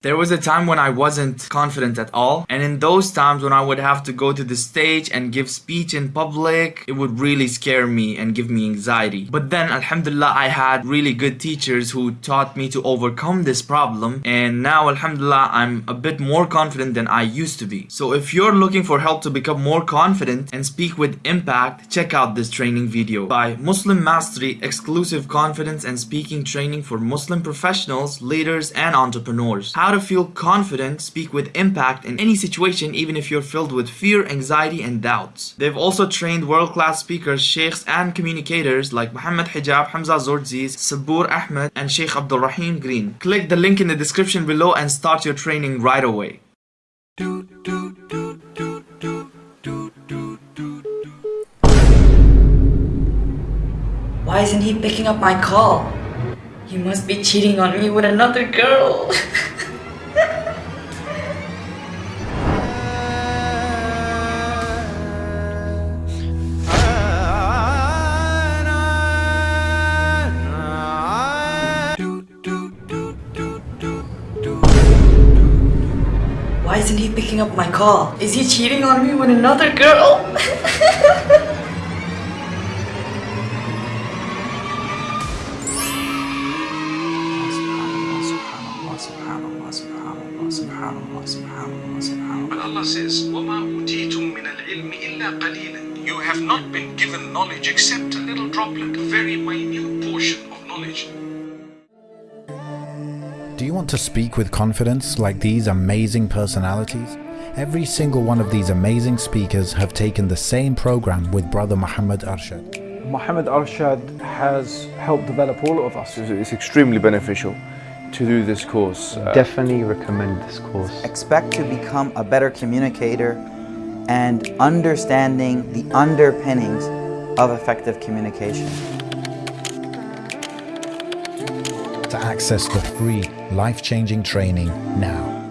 There was a time when I wasn't confident at all, and in those times when I would have to go to the stage and give speech in public, it would really scare me and give me anxiety. But then, alhamdulillah, I had really good teachers who taught me to overcome this problem, and now, alhamdulillah, I'm a bit more confident than I used to be. So if you're looking for help to become more confident and speak with impact, check out this training video by Muslim Mastery Exclusive Confidence and Speaking Training for Muslim Professionals, Leaders, and Entrepreneurs. How how to feel confident, speak with impact in any situation even if you're filled with fear, anxiety and doubts. They've also trained world-class speakers, sheikhs and communicators like Muhammad Hijab, Hamza Tzortzis, Sabur Ahmed and Sheikh Abdul Rahim Green. Click the link in the description below and start your training right away. Why isn't he picking up my call? He must be cheating on me with another girl. Why isn't he picking up my call? Is he cheating on me with another girl? But Allah says, وَمَا أُوتِيتُم مِّنَ الْعِلْمِ إِلَّا قَلِيلًا You have not been given knowledge except a little droplet, a very minute Do you want to speak with confidence like these amazing personalities? Every single one of these amazing speakers have taken the same program with Brother Muhammad Arshad. Muhammad Arshad has helped develop all of us. It's extremely beneficial to do this course. Uh, Definitely recommend this course. Expect to become a better communicator and understanding the underpinnings of effective communication. To access the free, life-changing training now.